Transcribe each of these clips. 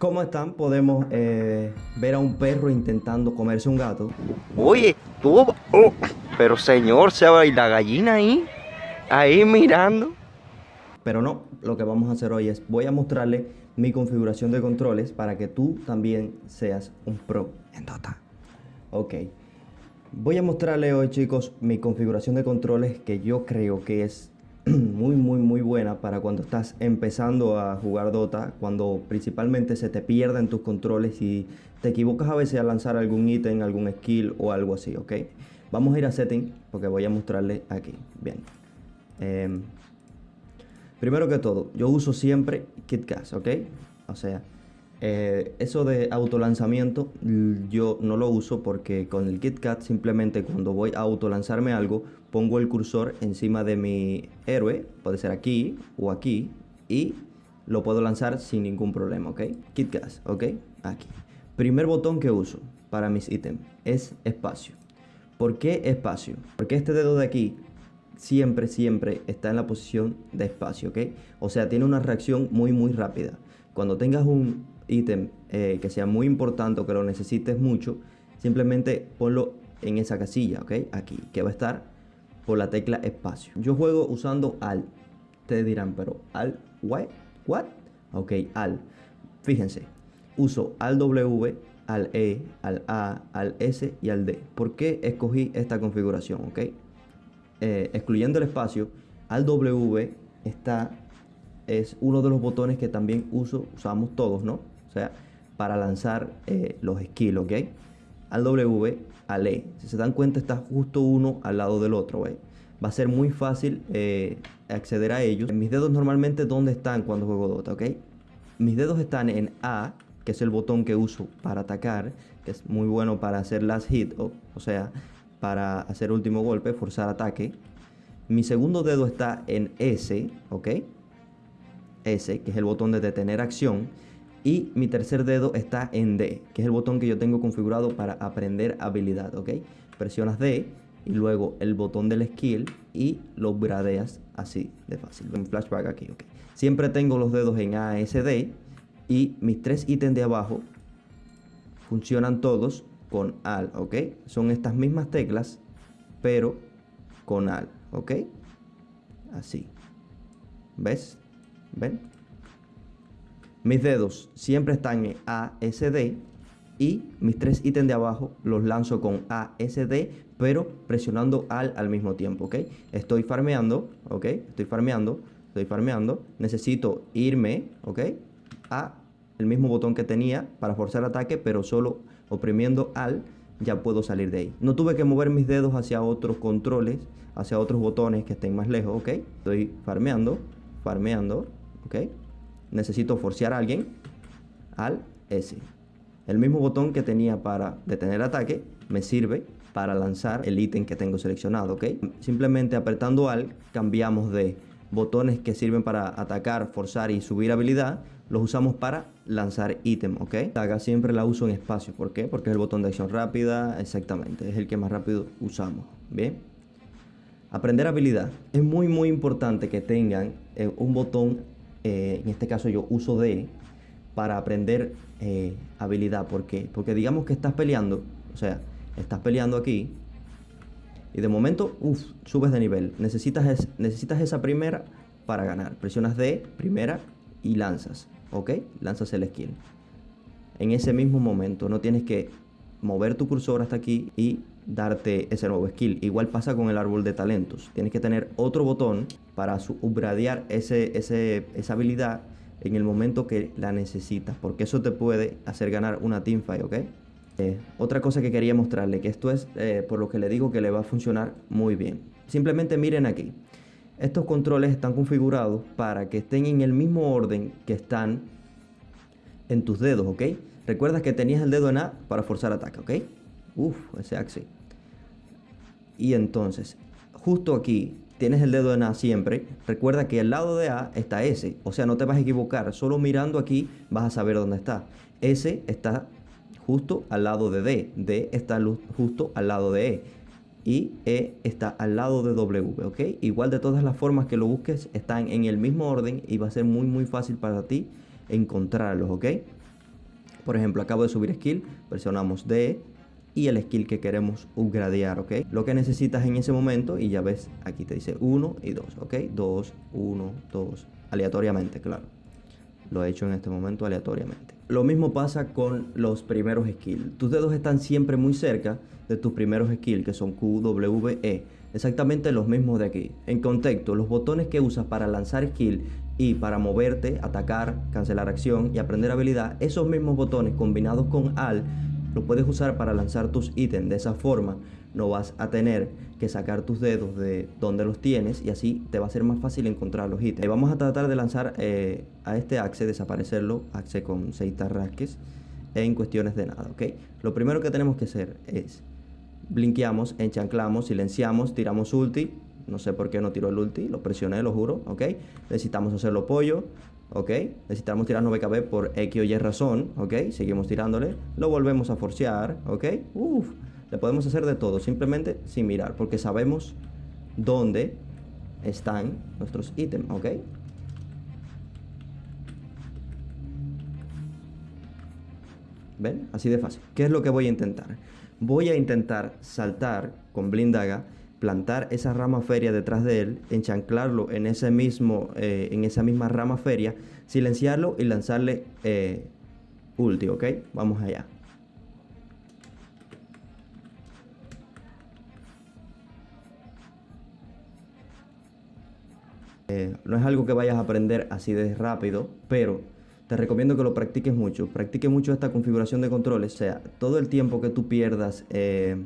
¿Cómo están? Podemos eh, ver a un perro intentando comerse un gato. Oye, tú... oh, pero señor, se va la gallina ahí, ahí mirando. Pero no, lo que vamos a hacer hoy es, voy a mostrarle mi configuración de controles para que tú también seas un pro en Dota. Ok. Voy a mostrarle hoy, chicos, mi configuración de controles que yo creo que es muy, muy, muy buena para cuando estás empezando a jugar Dota, cuando principalmente se te pierden tus controles y te equivocas a veces a lanzar algún ítem, algún skill o algo así, ¿ok? Vamos a ir a Setting porque voy a mostrarle aquí. Bien. Em, primero que todo, yo uso siempre KitKat, ¿ok? O sea, eh, eso de autolanzamiento yo no lo uso porque con el KitKat simplemente cuando voy a autolanzarme algo pongo el cursor encima de mi héroe, puede ser aquí o aquí y lo puedo lanzar sin ningún problema, ¿ok? KitKat, ¿ok? Aquí. Primer botón que uso para mis ítems es espacio. ¿Por qué espacio? Porque este dedo de aquí siempre, siempre está en la posición de espacio, ¿ok? O sea, tiene una reacción muy, muy rápida. Cuando tengas un ítem eh, que sea muy importante o que lo necesites mucho, simplemente ponlo en esa casilla, ¿ok? Aquí, que va a estar por la tecla espacio. Yo juego usando al. Ustedes dirán, pero al, what? What? Ok, al. Fíjense, uso al W, al E, al A, al S y al D. ¿Por qué escogí esta configuración? Ok, eh, excluyendo el espacio, al W está es uno de los botones que también uso, usamos todos, ¿no? O sea, para lanzar eh, los skills, ¿ok? Al W, al E. Si se dan cuenta, está justo uno al lado del otro, ¿eh? Va a ser muy fácil eh, acceder a ellos. Mis dedos normalmente, ¿dónde están cuando juego Dota, ok? Mis dedos están en A, que es el botón que uso para atacar, que es muy bueno para hacer last hit, o, o sea, para hacer último golpe, forzar ataque. Mi segundo dedo está en S, ¿ok? S, que es el botón de detener acción. Y mi tercer dedo está en D, que es el botón que yo tengo configurado para aprender habilidad, ¿ok? Presionas D y luego el botón del skill y lo gradeas así de fácil. Un flashback aquí, ¿ok? Siempre tengo los dedos en A, S, D y mis tres ítems de abajo funcionan todos con AL, ¿ok? Son estas mismas teclas, pero con AL, ¿ok? Así. ¿Ves? ¿Ven? Mis dedos siempre están en ASD y mis tres ítems de abajo los lanzo con ASD, pero presionando AL al mismo tiempo, ¿ok? Estoy farmeando, ¿ok? Estoy farmeando, estoy farmeando. Necesito irme, ¿ok? A el mismo botón que tenía para forzar ataque, pero solo oprimiendo AL ya puedo salir de ahí. No tuve que mover mis dedos hacia otros controles, hacia otros botones que estén más lejos, ¿ok? Estoy farmeando, farmeando, ¿ok? Necesito forcear a alguien al S. El mismo botón que tenía para detener ataque me sirve para lanzar el ítem que tengo seleccionado, ¿ok? Simplemente apretando al cambiamos de botones que sirven para atacar, forzar y subir habilidad, los usamos para lanzar ítem, ¿ok? Acá siempre la uso en espacio, ¿por qué? Porque es el botón de acción rápida, exactamente, es el que más rápido usamos, ¿bien? Aprender habilidad. Es muy muy importante que tengan eh, un botón eh, en este caso yo uso D para aprender eh, habilidad. ¿Por qué? Porque digamos que estás peleando, o sea, estás peleando aquí y de momento, uff, subes de nivel. Necesitas, necesitas esa primera para ganar. Presionas D, primera y lanzas, ¿ok? Lanzas el skill. En ese mismo momento no tienes que mover tu cursor hasta aquí y darte ese nuevo skill. Igual pasa con el árbol de talentos. Tienes que tener otro botón para upgradear ese, esa habilidad en el momento que la necesitas. Porque eso te puede hacer ganar una teamfight, ¿ok? Eh, otra cosa que quería mostrarle, que esto es eh, por lo que le digo que le va a funcionar muy bien. Simplemente miren aquí. Estos controles están configurados para que estén en el mismo orden que están en tus dedos, ¿ok? Recuerda que tenías el dedo en A para forzar ataque, ¿ok? Uf, ese axi. Y entonces, justo aquí tienes el dedo en A siempre. Recuerda que al lado de A está S. O sea, no te vas a equivocar. Solo mirando aquí vas a saber dónde está. S está justo al lado de D. D está justo al lado de E. Y E está al lado de W, ¿ok? Igual de todas las formas que lo busques están en el mismo orden y va a ser muy muy fácil para ti encontrarlos, ¿ok? Por ejemplo, acabo de subir skill, presionamos D y el skill que queremos upgradear, ¿ok? Lo que necesitas en ese momento, y ya ves, aquí te dice 1 y 2, ¿ok? 2, 1, 2, aleatoriamente, claro. Lo he hecho en este momento aleatoriamente. Lo mismo pasa con los primeros skills. Tus dedos están siempre muy cerca de tus primeros skills, que son Q, W, E. Exactamente los mismos de aquí. En contexto, los botones que usas para lanzar skill y para moverte, atacar, cancelar acción y aprender habilidad, esos mismos botones combinados con AL lo puedes usar para lanzar tus ítems. De esa forma no vas a tener que sacar tus dedos de donde los tienes y así te va a ser más fácil encontrar los ítems. Vamos a tratar de lanzar eh, a este axe, desaparecerlo, axe con 6 tarrasques en cuestiones de nada, ¿ok? Lo primero que tenemos que hacer es blinqueamos, enchanclamos, silenciamos, tiramos ulti. No sé por qué no tiró el ulti, lo presioné, lo juro, ¿ok? Necesitamos hacerlo pollo, ¿ok? Necesitamos tirarnos BKB por X o Y razón, ¿ok? Seguimos tirándole, lo volvemos a forcear, ¿ok? Uf, le podemos hacer de todo, simplemente sin mirar, porque sabemos dónde están nuestros ítems, ¿ok? ¿Ven? Así de fácil. ¿Qué es lo que voy a intentar? Voy a intentar saltar con blindaga, plantar esa rama feria detrás de él, enchanclarlo en, ese mismo, eh, en esa misma rama feria, silenciarlo y lanzarle eh, ulti, ¿ok? Vamos allá. Eh, no es algo que vayas a aprender así de rápido, pero te recomiendo que lo practiques mucho. Practique mucho esta configuración de controles. O sea, todo el tiempo que tú pierdas eh,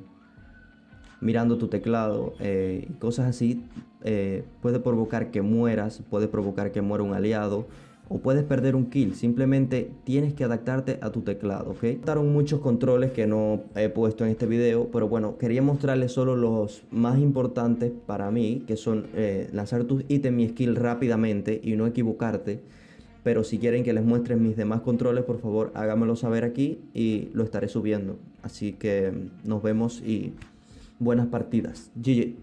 mirando tu teclado eh, y cosas así, eh, puede provocar que mueras, puede provocar que muera un aliado o puedes perder un kill. Simplemente tienes que adaptarte a tu teclado, ¿ok? Estaron muchos controles que no he puesto en este video, pero bueno, quería mostrarles solo los más importantes para mí, que son lanzar tus ítems y skill rápidamente y no equivocarte. Pero si quieren que les muestre mis demás controles, por favor háganmelo saber aquí y lo estaré subiendo. Así que nos vemos y buenas partidas. GG.